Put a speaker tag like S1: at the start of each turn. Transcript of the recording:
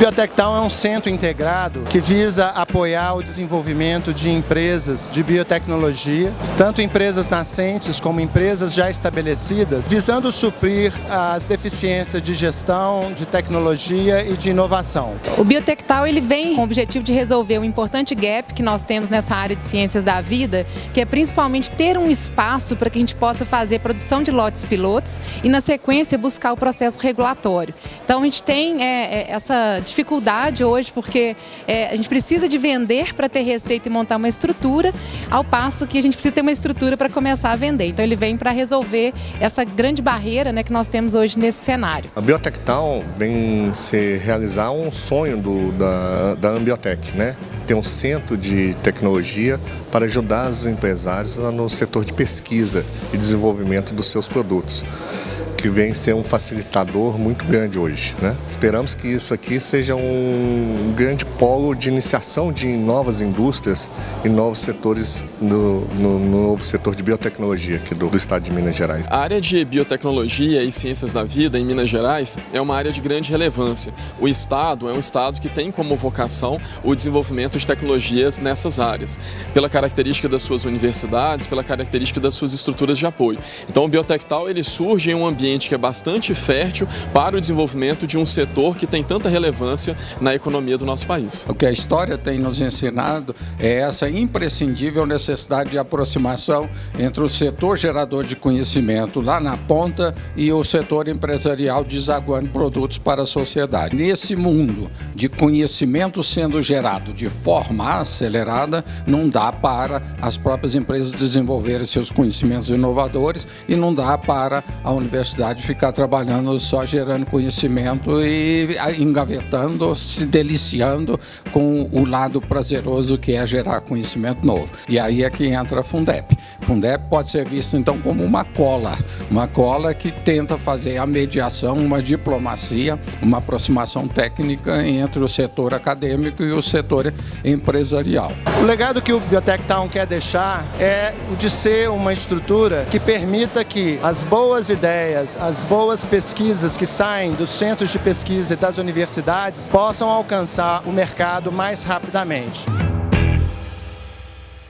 S1: Biotech Town é um centro integrado que visa apoiar o desenvolvimento de empresas de biotecnologia, tanto empresas nascentes como empresas já estabelecidas, visando suprir as deficiências de gestão, de tecnologia e de inovação.
S2: O Biotech Town ele vem com o objetivo de resolver um importante gap que nós temos nessa área de ciências da vida, que é principalmente ter um espaço para que a gente possa fazer produção de lotes pilotos e, na sequência, buscar o processo regulatório. Então, a gente tem é, é essa dificuldade hoje, porque é, a gente precisa de vender para ter receita e montar uma estrutura, ao passo que a gente precisa ter uma estrutura para começar a vender. Então ele vem para resolver essa grande barreira né, que nós temos hoje nesse cenário.
S3: A Biotech Town vem se realizar um sonho do, da, da Ambiotech, né? ter um centro de tecnologia para ajudar os empresários no setor de pesquisa e desenvolvimento dos seus produtos que vem ser um facilitador muito grande hoje. Né? Esperamos que isso aqui seja um grande polo de iniciação de novas indústrias e novos setores no, no, no novo setor de biotecnologia aqui do, do, estado de Minas Gerais.
S4: A área de biotecnologia e ciências da vida em Minas Gerais é uma área de grande relevância. O estado é um estado que tem como vocação o desenvolvimento de tecnologias nessas áreas, pela característica das suas universidades, pela característica das suas estruturas de apoio. Então o Biotectal ele surge em um ambiente ambiente que é bastante fértil para o desenvolvimento de um setor que tem tanta relevância na economia do nosso país.
S5: O que a história tem nos ensinado é essa imprescindível necessidade de aproximação entre o setor gerador de conhecimento lá na ponta e o setor empresarial desaguando produtos para a sociedade. Nesse mundo de conhecimento sendo gerado de forma acelerada, não dá para as próprias empresas desenvolverem seus conhecimentos inovadores e não dá para a universidade de ficar trabalhando só gerando conhecimento e engavetando, se deliciando com o lado prazeroso que é gerar conhecimento novo. E aí é que entra a Fundep. Fundep pode ser visto então como uma cola, uma cola que tenta fazer a mediação, uma diplomacia, uma aproximação técnica entre o setor acadêmico e o setor empresarial.
S1: O legado que o Biotech Town quer deixar é o de ser uma estrutura que permita que as boas ideias as boas pesquisas que saem dos centros de pesquisa e das universidades possam alcançar o mercado mais rapidamente.